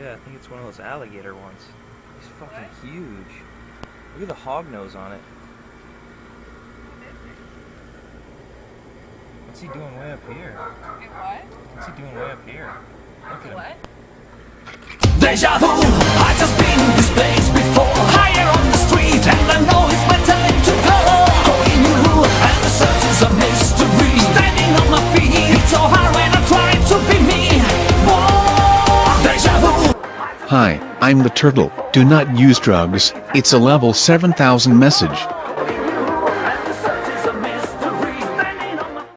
Yeah, I think it's one of those alligator ones. He's fucking huge. Look at the hog nose on it. What's he doing way up here? Wait, what? What's he doing way up here? Look at him. What? Deja vu, I just been this place before Higher on the street and I know it's my time to go Going new and the search is a mystery Standing on my feet, it's so hard Hi, I'm the turtle. Do not use drugs. It's a level 7000 message.